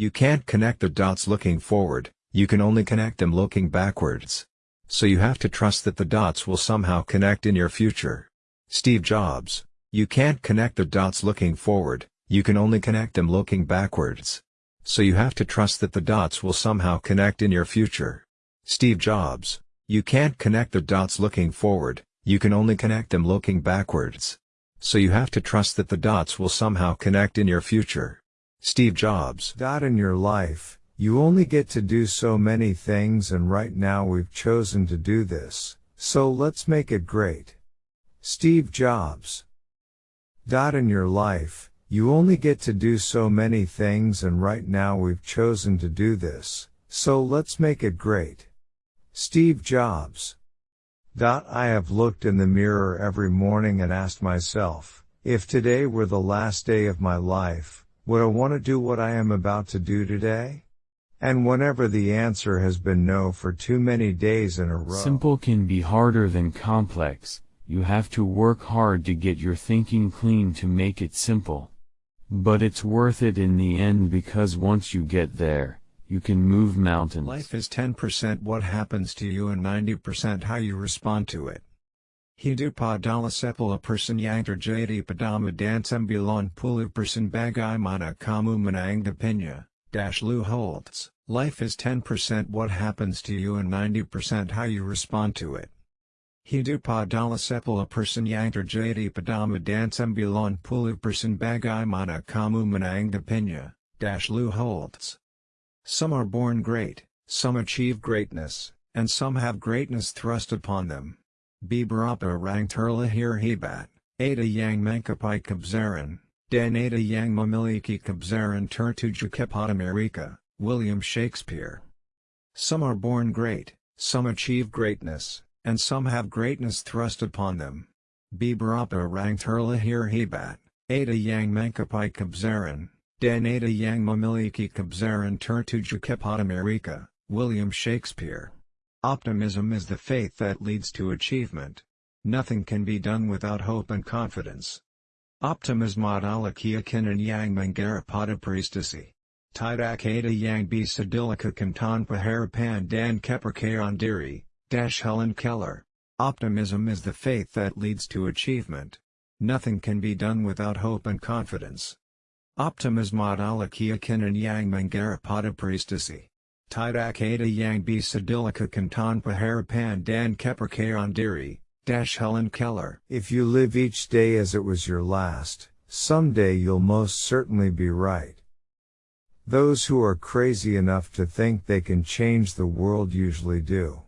You can't connect the dots looking forward, you can only connect them looking backwards. So you have to trust that the dots will somehow connect in your future. Steve Jobs. You can't connect the dots looking forward, you can only connect them looking backwards. So you have to trust that the dots will somehow connect in your future. Steve Jobs. You can't connect the dots looking forward, you can only connect them looking backwards. So you have to trust that the dots will somehow connect in your future. Steve Jobs. Dot in your life, you only get to do so many things and right now we've chosen to do this, so let's make it great. Steve Jobs. Dot in your life, you only get to do so many things and right now we've chosen to do this, so let's make it great. Steve Jobs. Dot. I have looked in the mirror every morning and asked myself, if today were the last day of my life, would I want to do what I am about to do today? And whenever the answer has been no for too many days in a row. Simple can be harder than complex, you have to work hard to get your thinking clean to make it simple. But it's worth it in the end because once you get there, you can move mountains. Life is 10% what happens to you and 90% how you respond to it. Hidupadala sepala person yangter jadi padama dansembulan pulu person bagai mana kamu menang dash Lou Holtz. Life is 10% what happens to you and 90% how you respond to it. Hidupadala sepala person yangter jadi padama dansembulan pulu person bagai mana kamu menang dash Lou Holtz. Some are born great, some achieve greatness, and some have greatness thrust upon them. Biberapa rang turla hir hebat, ada yang mankapai kabzaran, Dan ada yang mamiliki kabzaran tertuja America, William Shakespeare. Some are born great, some achieve greatness, and some have greatness thrust upon them. Biberapa rang turla hir hebat, ada yang mankapai kabzaran, Danada yang memiliki kebesaran tertuju kepada Amerika, William Shakespeare. Optimism is the faith that leads to achievement. Nothing can be done without hope and confidence. Optimism adalah keyakinan yang menggarap pada prestasi. Tidak ada yang bisa dilakukan tanpa harapan dan kepercayaan Dash Helen Keller. Optimism is the faith that leads to achievement. Nothing can be done without hope and confidence. Optimismod alakiakinan yang mangarapada priestasi. Tidak ada yang bisa dilakukan tanpa harapan dan kepercayaan diri, Dash Helen Keller. If you live each day as it was your last, someday you'll most certainly be right. Those who are crazy enough to think they can change the world usually do.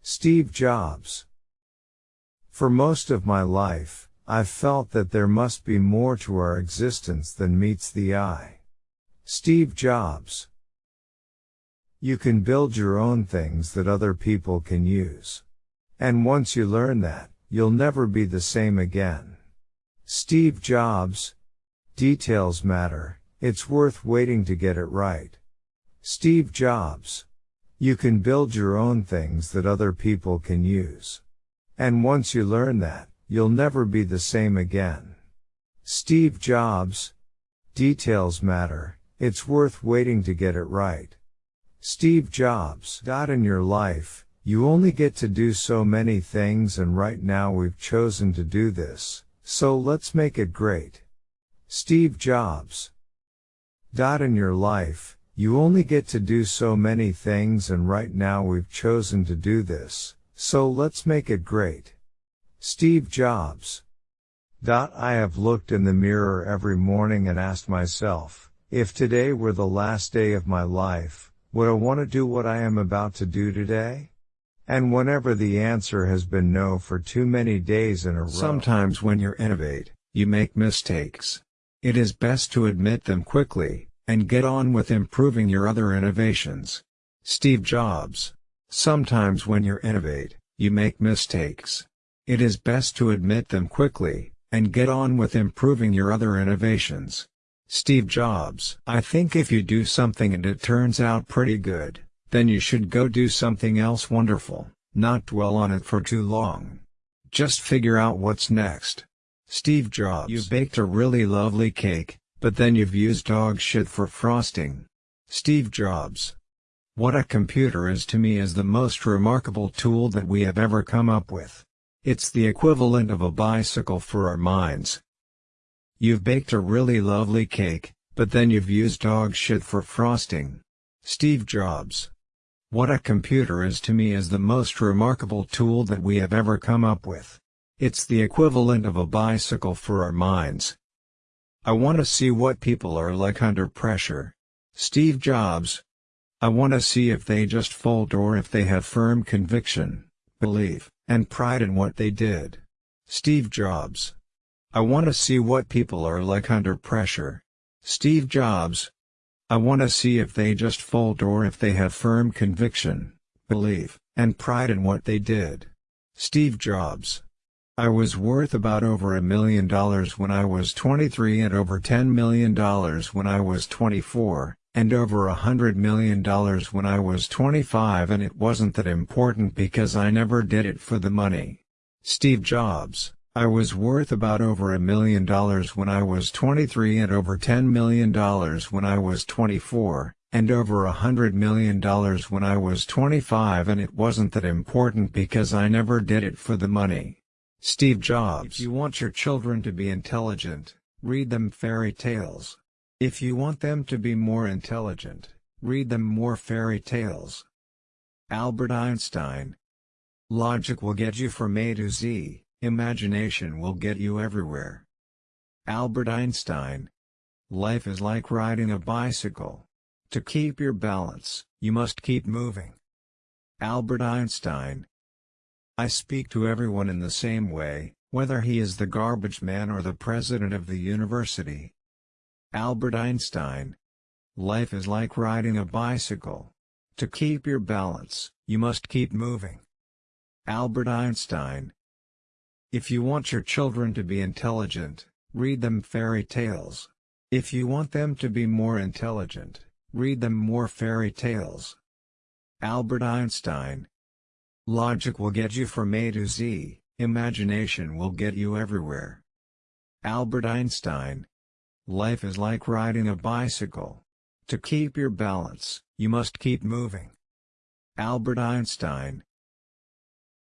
Steve Jobs. For most of my life, I've felt that there must be more to our existence than meets the eye. Steve Jobs. You can build your own things that other people can use. And once you learn that, you'll never be the same again. Steve Jobs. Details matter, it's worth waiting to get it right. Steve Jobs. You can build your own things that other people can use. And once you learn that, You'll never be the same again. Steve Jobs. Details matter, it's worth waiting to get it right. Steve Jobs. In your life, you only get to do so many things and right now we've chosen to do this, so let's make it great. Steve Jobs. In your life, you only get to do so many things and right now we've chosen to do this, so let's make it great. Steve Jobs. dot. I have looked in the mirror every morning and asked myself, if today were the last day of my life, would I want to do what I am about to do today? And whenever the answer has been no for too many days in a row. Sometimes when you innovate, you make mistakes. It is best to admit them quickly, and get on with improving your other innovations. Steve Jobs. Sometimes when you innovate, you make mistakes. It is best to admit them quickly, and get on with improving your other innovations. Steve Jobs I think if you do something and it turns out pretty good, then you should go do something else wonderful, not dwell on it for too long. Just figure out what's next. Steve Jobs You baked a really lovely cake, but then you've used dog shit for frosting. Steve Jobs. What a computer is to me is the most remarkable tool that we have ever come up with. It's the equivalent of a bicycle for our minds. You've baked a really lovely cake, but then you've used dog shit for frosting. Steve Jobs. What a computer is to me is the most remarkable tool that we have ever come up with. It's the equivalent of a bicycle for our minds. I want to see what people are like under pressure. Steve Jobs. I want to see if they just fold or if they have firm conviction, belief, and pride in what they did. Steve Jobs. I want to see what people are like under pressure. Steve Jobs. I want to see if they just fold or if they have firm conviction, belief, and pride in what they did. Steve Jobs. I was worth about over a million dollars when I was 23 and over $10 million when I was 24, and over a hundred million dollars when I was 25 and it wasn't that important because I never did it for the money. Steve Jobs, I was worth about over a million dollars when I was 23 and over $10 million when I was 24, and over a hundred million dollars when I was 25 and it wasn't that important because I never did it for the money. Steve Jobs If you want your children to be intelligent, read them fairy tales. If you want them to be more intelligent, read them more fairy tales. Albert Einstein Logic will get you from A to Z, imagination will get you everywhere. Albert Einstein Life is like riding a bicycle. To keep your balance, you must keep moving. Albert Einstein I speak to everyone in the same way, whether he is the garbage man or the president of the university. Albert Einstein. Life is like riding a bicycle. To keep your balance, you must keep moving. Albert Einstein. If you want your children to be intelligent, read them fairy tales. If you want them to be more intelligent, read them more fairy tales. Albert Einstein. Logic will get you from A to Z, imagination will get you everywhere. Albert Einstein. Life is like riding a bicycle. To keep your balance, you must keep moving. Albert Einstein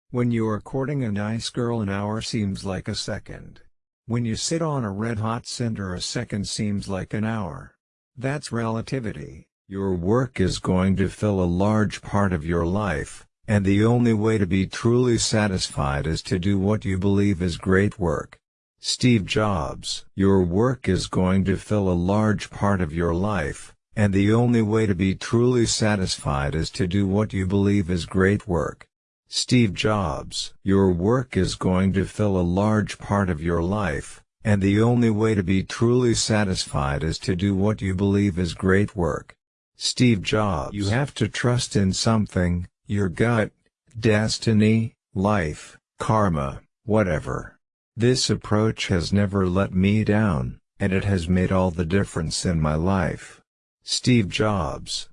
When you are courting a nice girl an hour seems like a second. When you sit on a red-hot cinder a second seems like an hour. That's relativity. Your work is going to fill a large part of your life, and the only way to be truly satisfied is to do what you believe is great work. Steve Jobs Your work is going to fill a large part of your life, and the only way to be truly satisfied is to do what you believe is great work. Steve Jobs Your work is going to fill a large part of your life, and the only way to be truly satisfied is to do what you believe is great work. Steve Jobs You have to trust in something, your gut, destiny, life, karma, whatever. This approach has never let me down, and it has made all the difference in my life. Steve Jobs.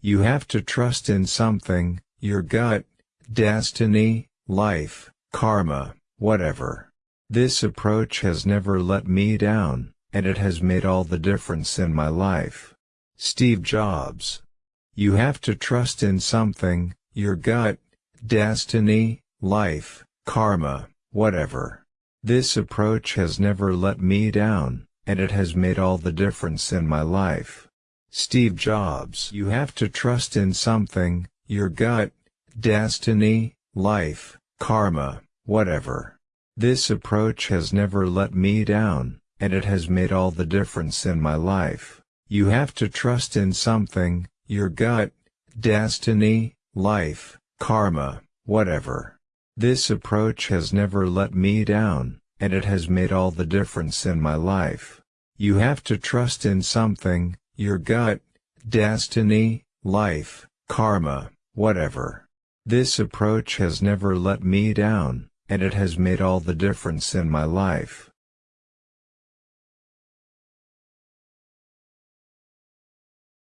You have to trust in something, your gut, destiny, life, karma, whatever. This approach has never let me down, and it has made all the difference in my life. Steve Jobs. You have to trust in something, your gut, destiny, life, karma, whatever. This approach has never let me down, and it has made all the difference in my life. Steve Jobs You have to trust in something, your gut, destiny, life, karma, whatever. This approach has never let me down, and it has made all the difference in my life. You have to trust in something, your gut, destiny, life, karma, whatever. This approach has never let me down, and it has made all the difference in my life. You have to trust in something, your gut, destiny, life, karma, whatever. This approach has never let me down, and it has made all the difference in my life.